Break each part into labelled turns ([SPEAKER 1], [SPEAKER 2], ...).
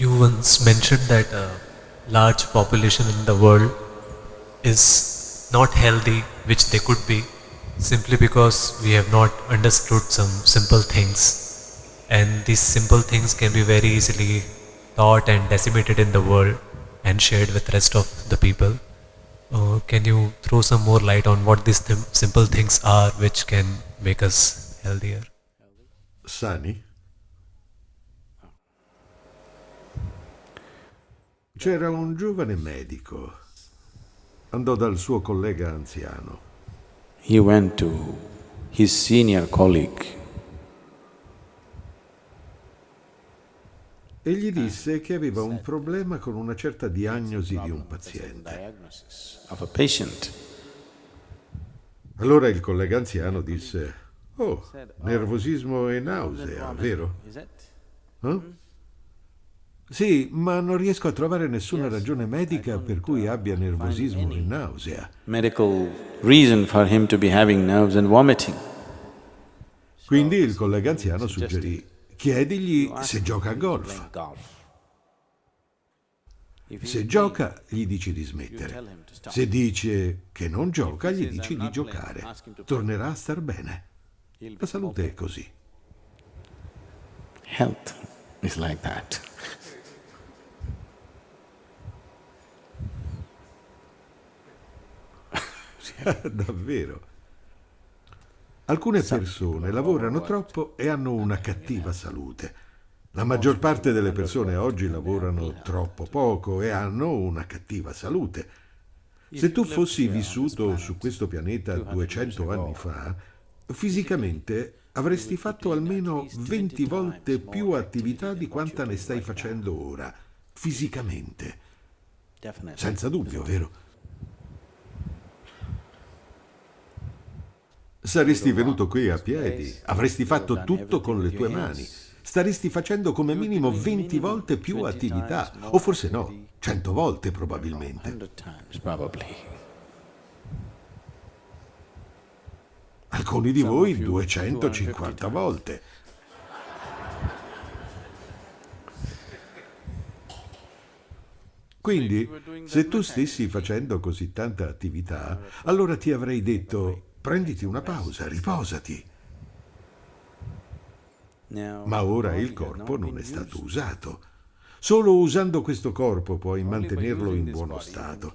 [SPEAKER 1] You once mentioned that a large population in the world is not healthy, which they could be, simply because we have not understood some simple things. And these simple things can be very easily taught and decimated in the world and shared with the rest of the people. Uh, can you throw some more light on what these th- simple things are which can make us healthier?
[SPEAKER 2] Sani? C'era un giovane medico. Andò dal suo collega anziano.
[SPEAKER 3] He went to his senior colleague
[SPEAKER 2] e gli disse che aveva un problema con una certa diagnosi di un paziente. Allora il collega anziano disse, oh, nervosismo e nausea, vero? Eh? Sì, ma non riesco a trovare nessuna ragione medica per cui abbia nervosismo e nausea.
[SPEAKER 3] Medical reason for him to be having nerves and vomiting.
[SPEAKER 2] Quindi il collega anziano suggerì, chiedigli se gioca a golf. Se gioca, gli dici di smettere. Se dice che non gioca, gli dici
[SPEAKER 3] "I'm
[SPEAKER 2] di
[SPEAKER 3] not playing",
[SPEAKER 2] giocare. Tornerà a star bene. La salute è così.
[SPEAKER 3] Health is like that.
[SPEAKER 2] Davvero. Alcune persone lavorano troppo e hanno una cattiva salute. La maggior parte delle persone oggi lavorano troppo poco e hanno una cattiva salute. Se tu fossi vissuto su questo pianeta 200 anni fa, fisicamente avresti fatto almeno 20 volte più attività di quanta ne stai facendo ora, fisicamente. Senza dubbio, vero? Saresti venuto qui a piedi, avresti fatto tutto con le tue mani, staresti facendo come minimo 20 volte più attività, o forse no, 100 volte probabilmente. Alcuni di voi 250 volte. Quindi, se tu stessi facendo così tanta attività, allora ti avrei detto, prenditi una pausa, riposati. Ma ora il corpo non è stato usato. Solo usando questo corpo puoi mantenerlo in buono stato.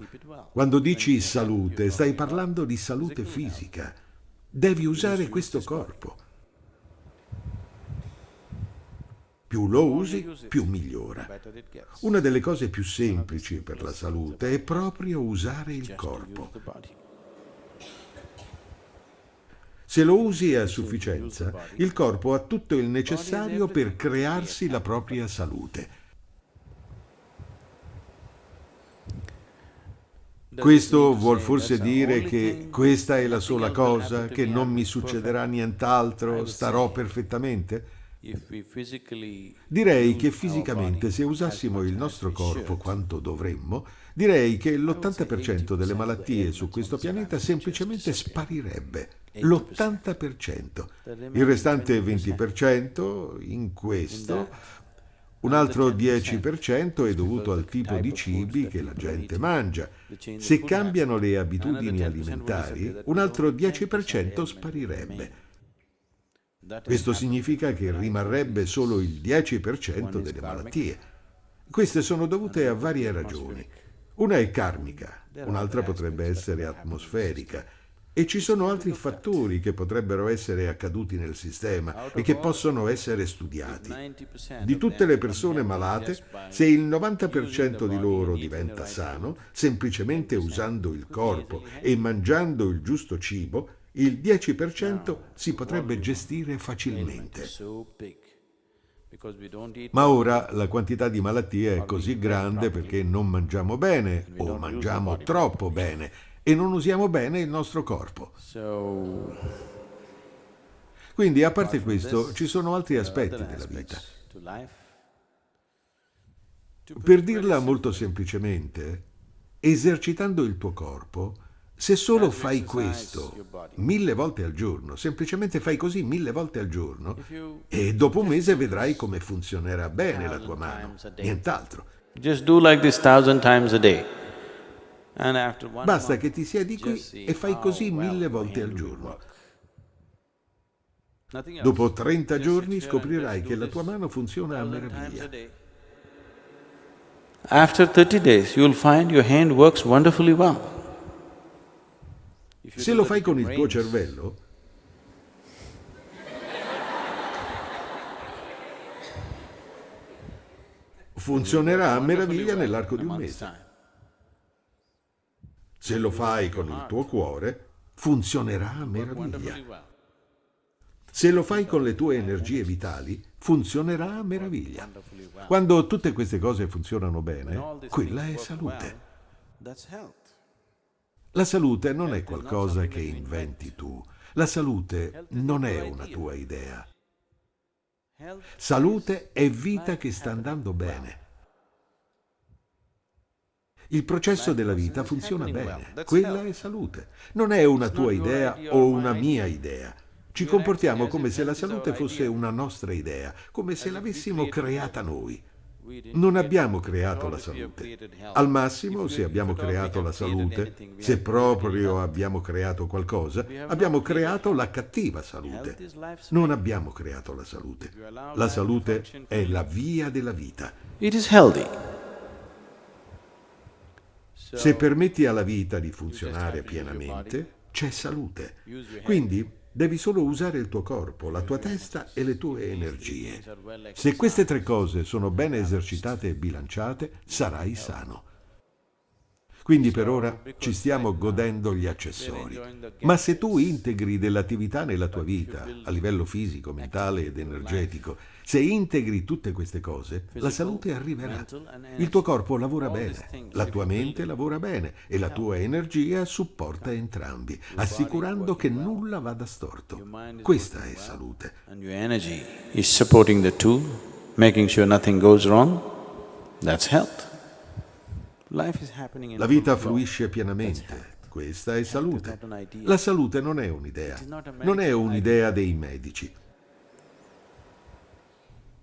[SPEAKER 2] Quando dici salute, stai parlando di salute fisica. Devi usare questo corpo. Più lo usi, più migliora. Una delle cose più semplici per la salute è proprio usare il corpo. Se lo usi a sufficienza, il corpo ha tutto il necessario per crearsi la propria salute. Questo vuol forse dire che questa è la sola cosa, che non mi succederà nient'altro, starò perfettamente? Direi che fisicamente, se
[SPEAKER 3] as
[SPEAKER 2] usassimo il nostro corpo quanto dovremmo, direi che l'80% delle malattie su questo pianeta semplicemente sparirebbe. L'80%. Il restante 20% in questo, un altro 10% è dovuto al tipo di cibi che la gente mangia. Se cambiano le abitudini alimentari, un altro 10% sparirebbe. Questo significa che rimarrebbe solo il 10% delle malattie. Queste sono dovute a varie ragioni. Una è karmica, un'altra potrebbe essere atmosferica e ci sono altri fattori che potrebbero essere accaduti nel sistema e che possono essere studiati.
[SPEAKER 3] 90%
[SPEAKER 2] Di tutte le persone malate, se il 90% di loro diventa sano, semplicemente usando il corpo e mangiando il giusto cibo, il 10% si potrebbe gestire facilmente. Ma ora la quantità di malattie è così grande perché non mangiamo bene o mangiamo troppo bene e non usiamo bene il nostro corpo. Quindi, a parte questo, ci sono altri aspetti della vita. Per dirla molto semplicemente, esercitando il tuo corpo, Se solo fai questo mille volte al giorno, semplicemente fai così mille volte al giorno, e dopo un mese vedrai come funzionerà bene la tua mano, nient'altro.
[SPEAKER 3] Just do like this thousand times a day.
[SPEAKER 2] Basta che ti siedi qui e fai così mille volte al giorno. Dopo 30
[SPEAKER 3] Just
[SPEAKER 2] giorni scoprirai che la tua mano funziona a meraviglia.
[SPEAKER 3] After thirty days, you'll find your hand works wonderfully well.
[SPEAKER 2] Se lo fai con il tuo cervello, funzionerà a meraviglia nell'arco di un mese. Se lo fai con il tuo cuore, funzionerà a meraviglia. Se lo fai con le tue energie vitali, funzionerà a meraviglia. Quando tutte queste cose funzionano bene, quella è salute. La salute non è qualcosa che inventi tu. La salute non è una tua idea. Salute è vita che sta andando bene. Il processo della vita funziona bene. Quella è salute. Non è una tua idea o una mia idea. Ci comportiamo come se la salute fosse una nostra idea, come se l'avessimo creata noi. Non abbiamo creato la salute. Al massimo, se abbiamo creato la salute, se proprio abbiamo creato qualcosa, abbiamo creato la cattiva salute. Non abbiamo creato la salute. La salute è la via della vita.
[SPEAKER 3] It is healthy.
[SPEAKER 2] Se permetti alla vita di funzionare pienamente, c'è salute. Quindi devi solo usare il tuo corpo, la tua testa e le tue energie. Se queste tre cose sono ben esercitate e bilanciate, sarai sano. Quindi per ora ci stiamo godendo gli accessori. Ma se tu integri dell'attività nella tua vita, a livello fisico, mentale ed energetico, se integri tutte queste cose, la salute arriverà. Il tuo corpo lavora bene, la tua mente lavora bene e la tua energia supporta entrambi, assicurando che nulla vada storto. Questa è salute.
[SPEAKER 3] Your energy is supporting the two, making sure nothing goes wrong. That's health. Life is happening in
[SPEAKER 2] La vita fluisce pienamente. Questa è salute. La salute non è un'idea, non è un'idea dei medici.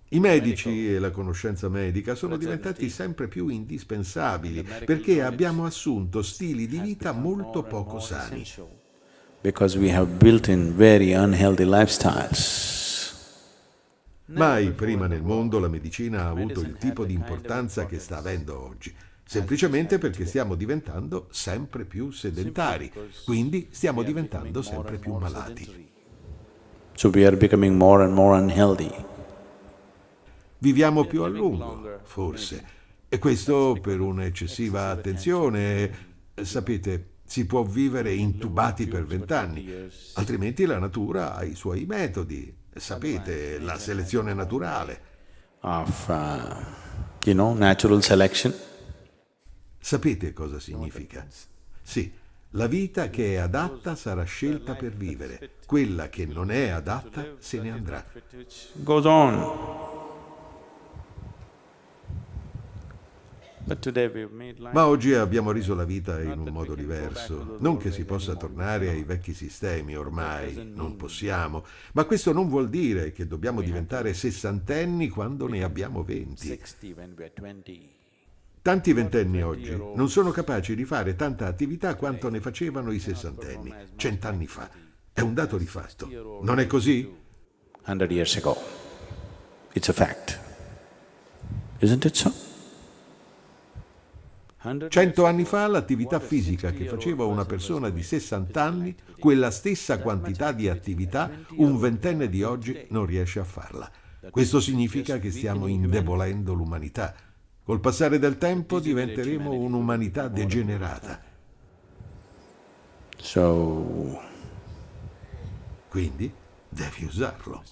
[SPEAKER 2] I medici e la conoscenza medica sono diventati sempre più indispensabili perché abbiamo assunto stili di vita molto poco sani. Mai prima nel mondo la medicina ha avuto il tipo di importanza che sta avendo oggi, semplicemente perché stiamo diventando sempre più sedentari, quindi stiamo diventando sempre più malati.
[SPEAKER 3] So we are becoming more and more unhealthy.
[SPEAKER 2] Viviamo più a lungo, forse, e questo per un'eccessiva attenzione. Sapete, si può vivere intubati per vent'anni, altrimenti la natura ha i suoi metodi. Sapete, la selezione naturale.
[SPEAKER 3] Of, uh, you know, natural selection.
[SPEAKER 2] Sapete cosa significa? Sì, la vita che è adatta sarà scelta per vivere, quella che non è adatta se ne andrà.
[SPEAKER 3] Goes on.
[SPEAKER 2] Ma oggi abbiamo reso la vita in un modo diverso. Non che si possa tornare ai vecchi sistemi, ormai non possiamo, ma questo non vuol dire che dobbiamo diventare sessantenni quando ne abbiamo venti. Tanti ventenni oggi non sono capaci di fare tanta attività quanto ne facevano i sessantenni, cent'anni fa. È un dato di fatto. Non è così?
[SPEAKER 3] 100 years ago. It's a fact. Isn't it so? 100
[SPEAKER 2] Cento anni fa l'attività fisica che faceva una persona di 60 anni, quella stessa quantità di attività, un ventenne di oggi non riesce a farla. Questo significa che stiamo indebolendo l'umanità. Col passare del tempo diventeremo un'umanità degenerata.
[SPEAKER 3] So,
[SPEAKER 2] Quindi devi usarlo.